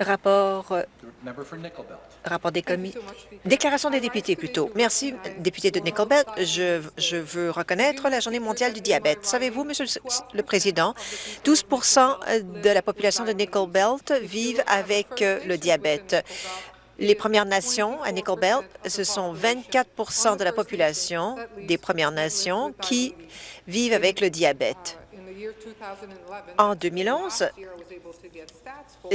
Rapport, euh, rapport des commis... Déclaration des députés, plutôt. Merci, député de Nickelbelt. Je, je veux reconnaître la Journée mondiale du diabète. Savez-vous, Monsieur le Président, 12% de la population de Nickelbelt vivent avec euh, le diabète. Les Premières Nations à Nickelbelt, ce sont 24% de la population des Premières Nations qui vivent avec le diabète. En 2011,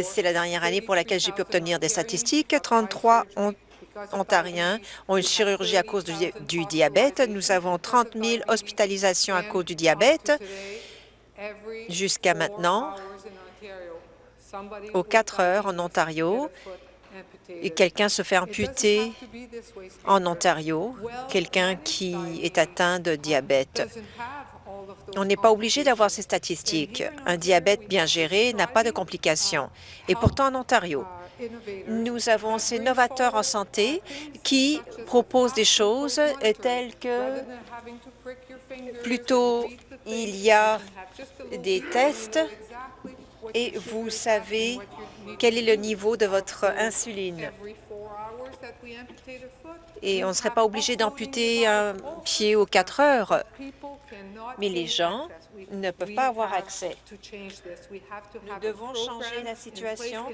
c'est la dernière année pour laquelle j'ai pu obtenir des statistiques, 33 Ontariens ont une chirurgie à cause du, diabète. Nous avons 30 000 hospitalisations à cause du diabète. Jusqu'à maintenant, aux 4 heures en Ontario, quelqu'un se fait amputer en Ontario, quelqu'un qui est atteint de diabète. On n'est pas obligé d'avoir ces statistiques. Un diabète bien géré n'a pas de complications. Et pourtant, en Ontario, nous avons ces novateurs en santé qui proposent des choses telles que plutôt il y a des tests et vous savez quel est le niveau de votre insuline et on ne serait pas obligé d'amputer un pied aux quatre heures. Mais les gens ne peuvent pas avoir accès. Nous devons changer la situation.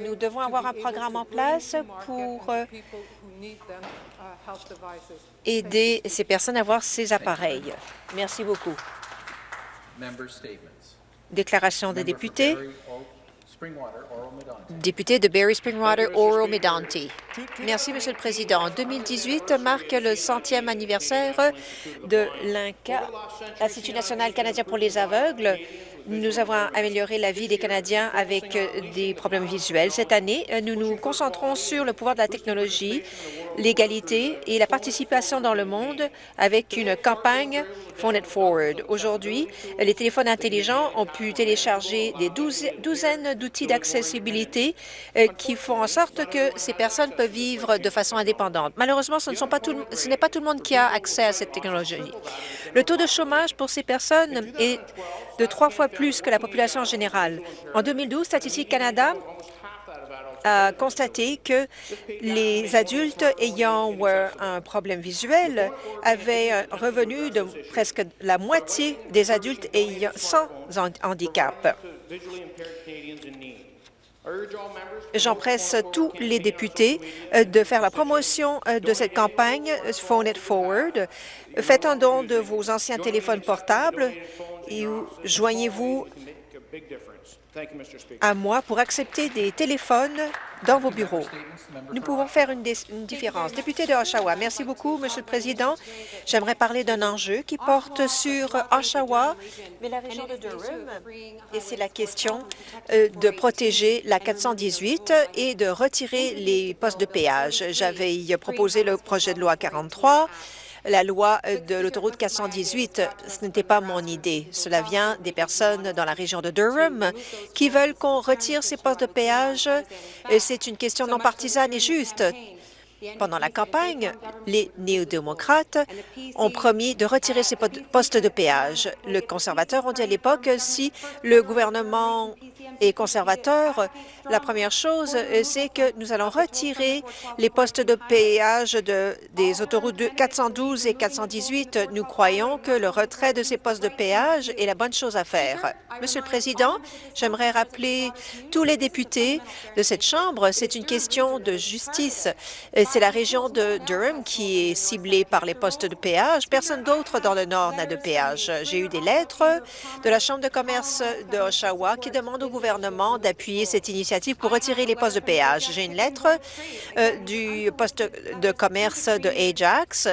Nous devons avoir un programme en place pour euh, aider ces personnes à avoir ces appareils. Merci beaucoup. Déclaration des députés. Député de Barry Springwater, Oro Medonti. Merci, Monsieur le Président. En 2018 marque le centième anniversaire de l'INCA, l'Institut national canadien pour les aveugles. Nous avons amélioré la vie des Canadiens avec des problèmes visuels. Cette année, nous nous concentrons sur le pouvoir de la technologie, l'égalité et la participation dans le monde avec une campagne Phone It Forward. Aujourd'hui, les téléphones intelligents ont pu télécharger des douzaines d'outils d'accessibilité euh, qui font en sorte que ces personnes peuvent vivre de façon indépendante. Malheureusement, ce n'est pas, pas tout le monde qui a accès à cette technologie. Le taux de chômage pour ces personnes est de trois fois plus que la population générale. En 2012, Statistique Canada a constaté que les adultes ayant euh, un problème visuel avaient un revenu de presque la moitié des adultes ayant sans handicap. J'empresse tous les députés euh, de faire la promotion euh, de cette campagne Phone It Forward. Faites un don de vos anciens téléphones portables et joignez-vous à moi pour accepter des téléphones dans vos bureaux. Nous pouvons faire une, différence. Député de Oshawa, merci beaucoup, Monsieur le Président. J'aimerais parler d'un enjeu qui porte sur Oshawa, mais la région de Durham, et c'est la question euh, de protéger la 418 et de retirer les postes de péage. J'avais proposé le projet de loi 43 la loi euh, de l'autoroute 418, ce n'était pas mon idée. Cela vient des personnes dans la région de Durham qui veulent qu'on retire ces postes de péage. C'est une question non partisane et juste. Pendant la campagne, les néo-démocrates ont promis de retirer ces postes de péage. Le conservateur ont dit à l'époque si le gouvernement est conservateur, la première chose, c'est que nous allons retirer les postes de péage de, des autoroutes 412 et 418. Nous croyons que le retrait de ces postes de péage est la bonne chose à faire. Monsieur le Président, j'aimerais rappeler tous les députés de cette Chambre, c'est une question de justice. C'est la région de Durham qui est ciblée par les postes de péage. Personne d'autre dans le Nord n'a de péage. J'ai eu des lettres de la Chambre de commerce de Oshawa qui demandent au gouvernement d'appuyer cette initiative pour retirer les postes de péage. J'ai une lettre euh, du poste de commerce de Ajax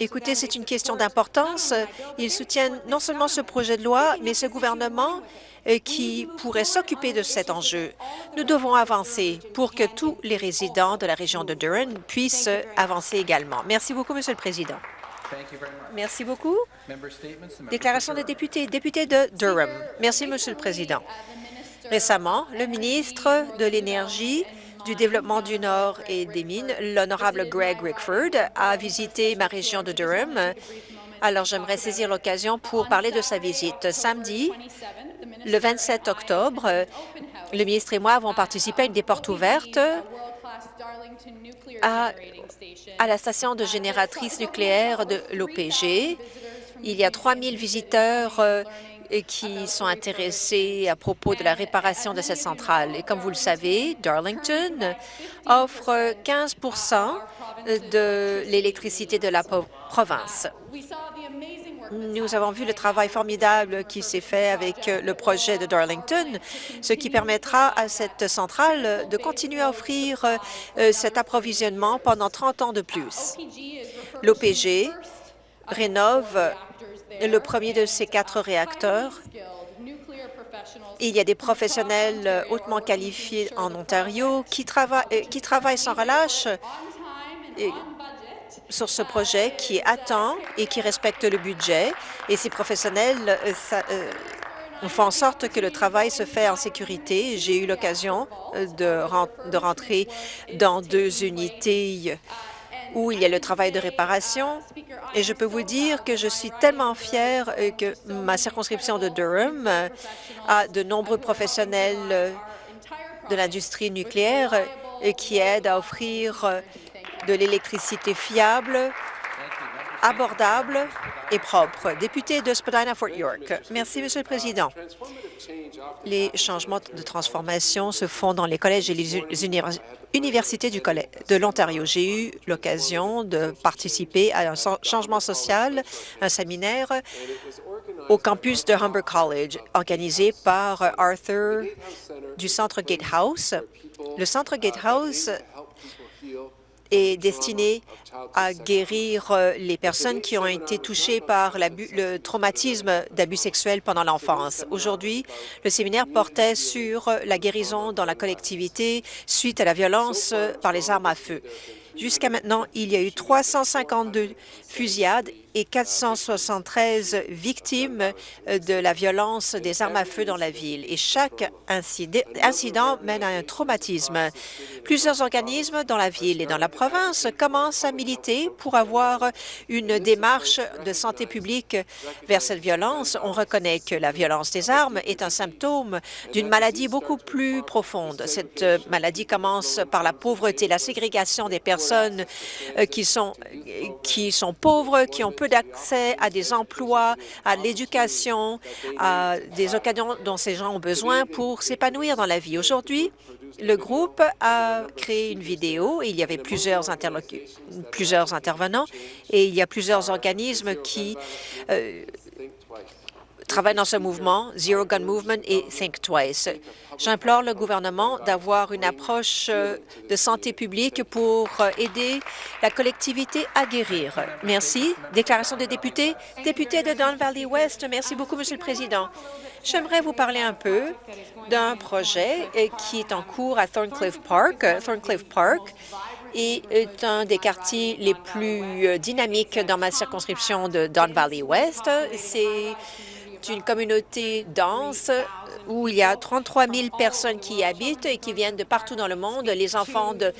Écoutez, c'est une question d'importance. Ils soutiennent non seulement ce projet de loi, mais ce gouvernement euh, qui pourrait s'occuper de cet enjeu. Nous devons avancer pour que tous les résidents de la région de Durham puissent avancer également. Merci beaucoup, Monsieur le Président. Merci beaucoup. Déclaration des députés. Député de Durham. Merci, Monsieur le Président. Récemment, le ministre de l'Énergie du développement du Nord et des mines, l'honorable Greg Rickford, a visité ma région de Durham Alors, j'aimerais saisir l'occasion pour parler de sa visite. Samedi, le 27 octobre, le ministre et moi avons participé à une des portes ouvertes à, à la station de génératrice nucléaire de l'OPG. Il y a 3 000 visiteurs euh, qui sont intéressés à propos de la réparation de cette centrale. Et comme vous le savez, Darlington offre 15% de l'électricité de la province. Nous avons vu le travail formidable qui s'est fait avec le projet de Darlington, ce qui permettra à cette centrale de continuer à offrir euh, cet approvisionnement pendant 30 ans de plus. L'OPG rénove le premier de ces quatre réacteurs. Il y a des professionnels hautement qualifiés en Ontario qui, travaillent, euh, qui travaillent sans relâche sur ce projet, qui attend et qui respecte le budget. Et ces professionnels euh, euh, font en sorte que le travail se fait en sécurité. J'ai eu l'occasion de, rentrer dans deux unités où il y a le travail de réparation. Et je peux vous dire que je suis tellement fière euh, que ma circonscription de Durham euh, a de nombreux professionnels euh, de l'industrie nucléaire qui aident à offrir de l'électricité fiable, abordable et propre. Député de Spadina-Fort York. Merci, Monsieur le Président. Les changements de transformation se font dans les collèges et les universités du de l'Ontario. J'ai eu l'occasion de participer à un changement social, un séminaire au campus de Humber College, organisé par Arthur du Centre Gatehouse. Le Centre Gatehouse est destiné à guérir euh, les personnes qui ont été touchées par le traumatisme d'abus sexuels pendant l'enfance. Aujourd'hui, le séminaire portait sur la guérison dans la collectivité suite à la violence par les armes à feu. Jusqu'à maintenant, il y a eu 352 fusillades et 473 victimes euh, de la violence des armes à feu dans la ville. Et chaque incident mène à un traumatisme. Plusieurs organismes dans la ville et dans la province commencent à militer pour avoir une démarche de santé publique vers cette violence. On reconnaît que la violence des armes est un symptôme d'une maladie beaucoup plus profonde. Cette maladie commence par la pauvreté, la ségrégation des personnes euh, qui sont, qui sont pauvres, qui ont peu d'accès à des emplois, à l'éducation, à des occasions dont ces gens ont besoin pour s'épanouir dans la vie. Aujourd'hui, le groupe a créé une vidéo et il y avait plusieurs, intervenants et il y a plusieurs organismes qui euh, travaillent dans ce mouvement, Zero Gun Movement et Think Twice. J'implore le gouvernement d'avoir une approche euh, de santé publique pour euh, aider la collectivité à guérir. Merci. Déclaration des députés. Député de Don Valley West, merci beaucoup, Monsieur le Président. J'aimerais vous parler un peu d'un projet euh, qui est en cours à Thorncliffe Park. Thorncliffe Park est un des quartiers les plus dynamiques dans ma circonscription de Don Valley West. C'est une communauté dense où il y a 33 000 personnes qui y habitent et qui viennent de partout dans le monde. Les enfants de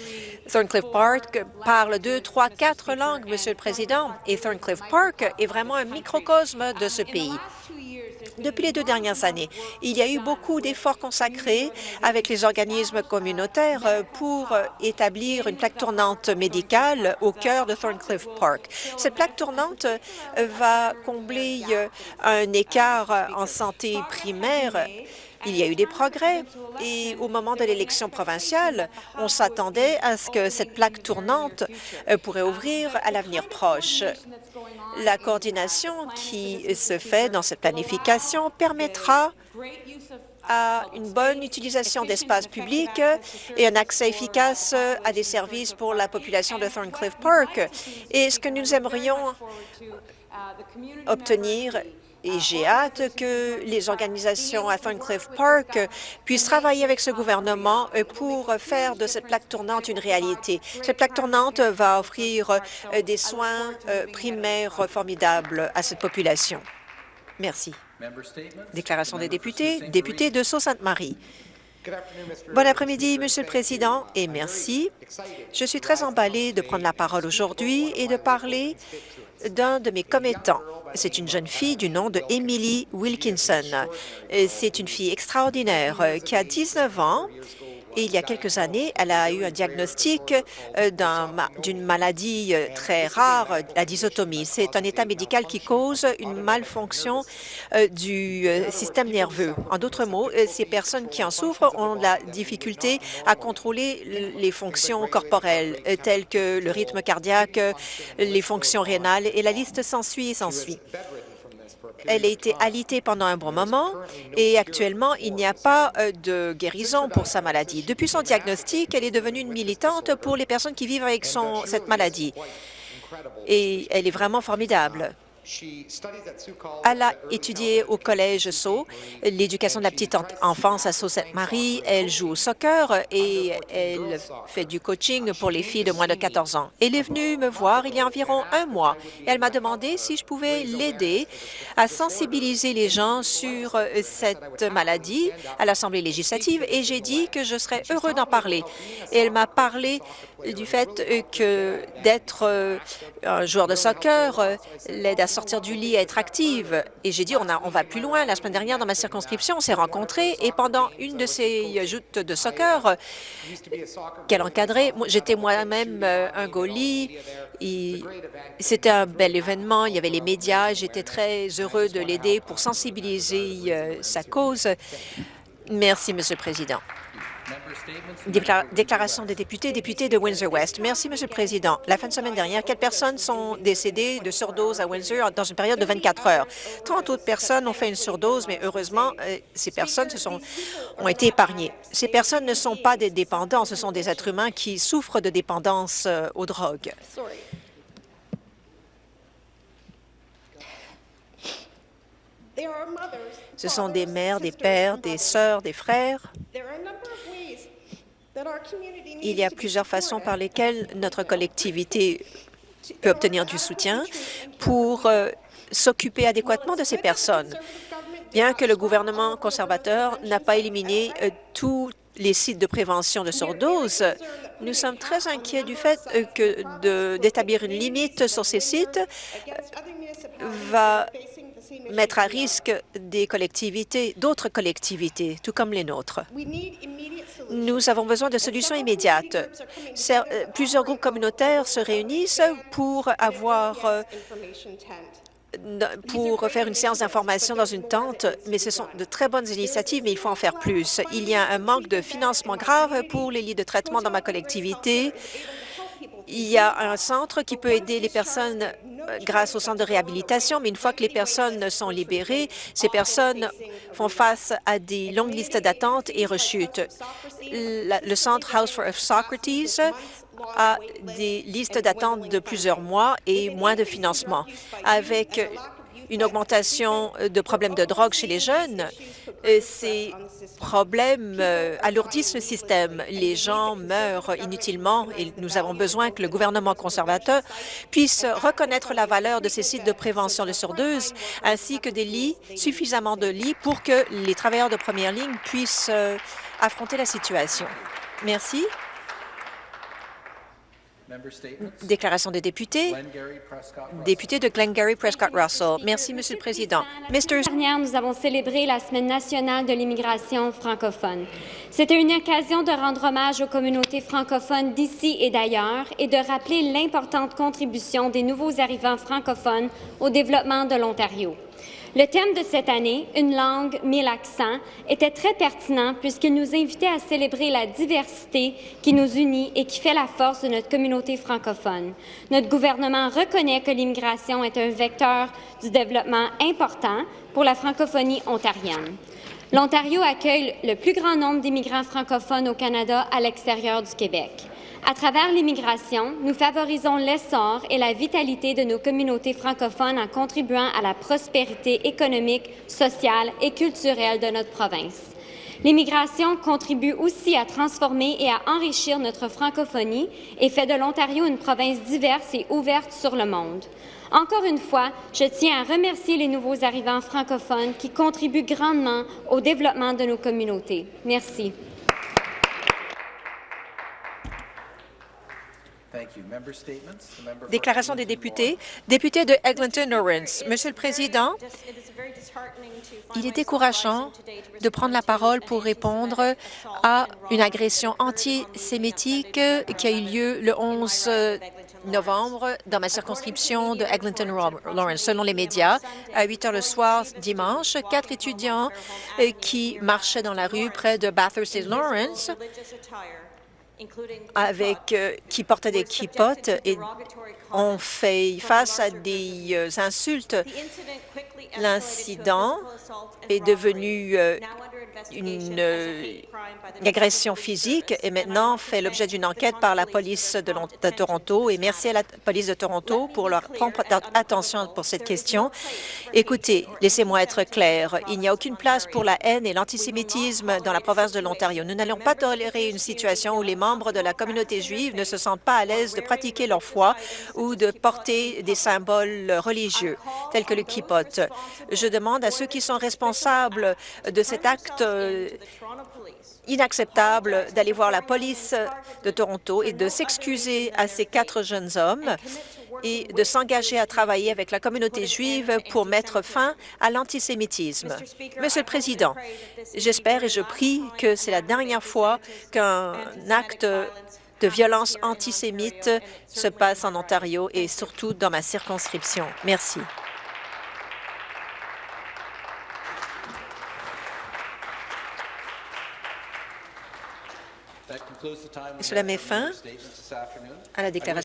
Thorncliffe Park parlent deux, trois, quatre langues, Monsieur le Président, et Thorncliffe Park est vraiment un microcosme de ce pays. Depuis les deux dernières années, il y a eu beaucoup d'efforts consacrés avec les organismes communautaires pour établir une plaque tournante médicale au cœur de Thorncliffe Park. Cette plaque tournante va combler un écart en santé primaire il y a eu des progrès et au moment de l'élection provinciale, on s'attendait à ce que cette plaque tournante pourrait ouvrir à l'avenir proche. La coordination qui se fait dans cette planification permettra une bonne utilisation d'espaces publics et un accès efficace à des services pour la population de Thorncliffe Park. Et ce que nous aimerions obtenir et j'ai hâte que les organisations à Thorncliffe Park puissent travailler avec ce gouvernement pour faire de cette plaque tournante une réalité. Cette plaque tournante va offrir euh, des soins euh, primaires formidables à cette population. Merci. Déclaration des députés. Député de Sault-Sainte-Marie. Bon après-midi, Monsieur le Président, et merci. Je suis très emballée de prendre la parole aujourd'hui et de parler d'un de mes commettants. C'est une jeune fille du nom de Emily Wilkinson. C'est une fille extraordinaire euh, qui a 19 ans et il y a quelques années, elle a eu un diagnostic euh, d'une maladie euh, très rare, la dysotomie. C'est un état médical qui cause une malfonction euh, du système nerveux. En d'autres mots, ces personnes qui en souffrent ont la difficulté à contrôler les fonctions corporelles, telles que le rythme cardiaque, les fonctions rénales, et la liste s'ensuit et s'ensuit. Elle a été alitée pendant un bon moment et actuellement, il n'y a pas euh, de guérison pour sa maladie. Depuis son diagnostic, elle est devenue une militante pour les personnes qui vivent avec cette maladie. Et elle est vraiment formidable. Elle a étudié au Collège Sceaux, l'éducation de la petite enfance à Sault-Sainte-Marie. Elle joue au soccer et elle fait du coaching pour les filles de moins de 14 ans. Elle est venue me voir il y a environ un mois et elle m'a demandé si je pouvais l'aider à sensibiliser les gens sur cette maladie à l'Assemblée législative et j'ai dit que je serais heureux d'en parler. Elle m'a parlé du fait que d'être euh, un joueur de soccer euh, l'aide à sortir du lit, à être active. Et j'ai dit, on, a, on va plus loin. La semaine dernière, dans ma circonscription, on s'est rencontrés et pendant une de ces joutes de soccer euh, qu'elle encadrait, j'étais moi-même un goalie. C'était un bel événement. Il y avait les médias. J'étais très heureux de l'aider pour sensibiliser sa cause. Merci, Monsieur le Président. Déclaration des députés, députés de Windsor-West. Merci, Monsieur le Président. La fin de semaine dernière, quatre personnes sont décédées de surdose à Windsor dans une période de 24 heures. 30 autres personnes ont fait une surdose, mais heureusement, euh, ces personnes se sont, ont été épargnées. Ces personnes ne sont pas des dépendants, ce sont des êtres humains qui souffrent de dépendance euh, aux drogues. Ce sont des mères, des pères, des sœurs, des frères. Il y a plusieurs façons par lesquelles notre collectivité peut obtenir du soutien pour euh, s'occuper adéquatement de ces personnes. Bien que le gouvernement conservateur n'a pas éliminé euh, tous les sites de prévention de surdose, nous sommes très inquiets du fait euh, que d'établir une limite sur ces sites va mettre à risque des collectivités, d'autres collectivités, tout comme les nôtres. Nous avons besoin de solutions immédiates. Euh, plusieurs groupes communautaires se réunissent pour avoir euh, pour faire une séance d'information dans une tente, mais ce sont de très bonnes initiatives, mais il faut en faire plus. Il y a un manque de financement grave pour les lits de traitement dans ma collectivité. Il y a un centre qui peut aider les personnes euh, grâce au centre de réhabilitation, mais une fois que les personnes sont libérées, ces personnes font face à des longues listes d'attente et rechutent. Le centre House for Socrates a des listes d'attente de plusieurs mois et moins de financement. Avec une augmentation de problèmes de drogue chez les jeunes, euh, ces problèmes euh, alourdissent le système. Les gens meurent inutilement et nous avons besoin que le gouvernement conservateur puisse reconnaître la valeur de ces sites de prévention de surdose ainsi que des lits, suffisamment de lits pour que les travailleurs de première ligne puissent euh, affronter la situation. Merci. Déclaration des députés. Député de Glengarry Prescott Russell. Merci, Monsieur le Président. Mr. dernière, nous avons célébré la Semaine nationale de l'immigration francophone. C'était une occasion de rendre hommage aux communautés francophones d'ici et d'ailleurs et de rappeler l'importante contribution des nouveaux arrivants francophones au développement de l'Ontario. Le thème de cette année, Une langue, mille accents, était très pertinent puisqu'il nous invitait à célébrer la diversité qui nous unit et qui fait la force de notre communauté francophone. Notre gouvernement reconnaît que l'immigration est un vecteur du développement important pour la francophonie ontarienne. L'Ontario accueille le plus grand nombre d'immigrants francophones au Canada à l'extérieur du Québec. À travers l'immigration, nous favorisons l'essor et la vitalité de nos communautés francophones en contribuant à la prospérité économique, sociale et culturelle de notre province. L'immigration contribue aussi à transformer et à enrichir notre francophonie et fait de l'Ontario une province diverse et ouverte sur le monde. Encore une fois, je tiens à remercier les nouveaux arrivants francophones qui contribuent grandement au développement de nos communautés. Merci. Déclaration des députés. Député de Eglinton-Lawrence. Monsieur le Président, il est décourageant de prendre la parole pour répondre à une agression antisémitique qui a eu lieu le 11 novembre dans ma circonscription de Eglinton-Lawrence. Selon les médias, à 8 heures le soir dimanche, quatre étudiants qui marchaient dans la rue près de Bathurst et Lawrence avec, euh, qui portaient des kippotes et ont fait face à des euh, insultes. L'incident est devenu une, euh, agression physique et maintenant fait l'objet d'une enquête par la police de, Toronto. Et merci à la police de Toronto pour leur prompt attention pour cette question. Écoutez, laissez-moi être clair. Il n'y a aucune place pour la haine et l'antisémitisme dans la province de l'Ontario. Nous n'allons pas tolérer une situation où les membres de la communauté juive ne se sentent pas à l'aise de pratiquer leur foi ou de porter des symboles religieux, tels que le kippot. Je demande à ceux qui sont responsables de cet acte euh, inacceptable d'aller voir la police de Toronto et de s'excuser à ces quatre jeunes hommes et de s'engager à travailler avec la communauté juive pour mettre fin à l'antisémitisme. Monsieur le Président, j'espère et je prie que c'est la dernière fois qu'un acte de violence antisémite se passe en Ontario et surtout dans ma circonscription. Merci. Cela met fin à la déclaration